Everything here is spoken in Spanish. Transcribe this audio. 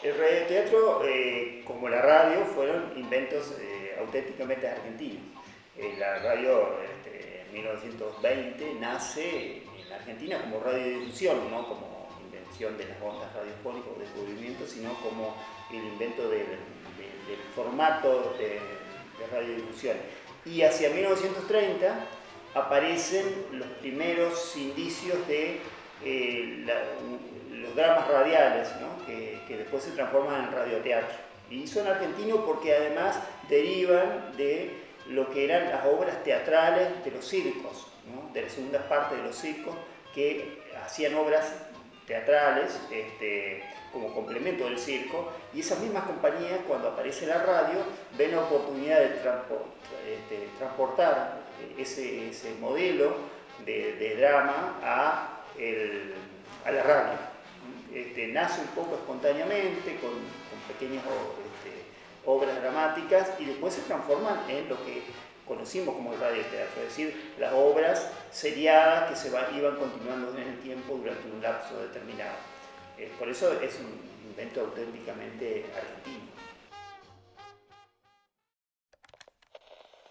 El radioteatro, eh, como la radio, fueron inventos eh, auténticamente argentinos. Eh, la radio este, en 1920 nace en Argentina como radiodifusión, no como invención de las ondas radiofónicas o descubrimiento, sino como el invento del, formato de, de radiodifusión. Y hacia 1930 aparecen los primeros indicios de los dramas radiales, que, después se transforman en radioteatro. Y son argentinos porque además derivan de lo que eran las obras teatrales de los circos, de la segunda parte de los circos, que hacían obras teatrales este, como complemento del circo, y esas mismas compañías, cuando aparece la radio, ven la oportunidad de, este, transportar ese, modelo de, drama a la radio. Este, nace un poco espontáneamente, con, pequeñas este, obras dramáticas y después se transforman en lo que conocimos como el radioteatro, es decir, las obras seriadas que se iban continuando en el tiempo durante un lapso determinado. Eh, por eso es un invento auténticamente argentino.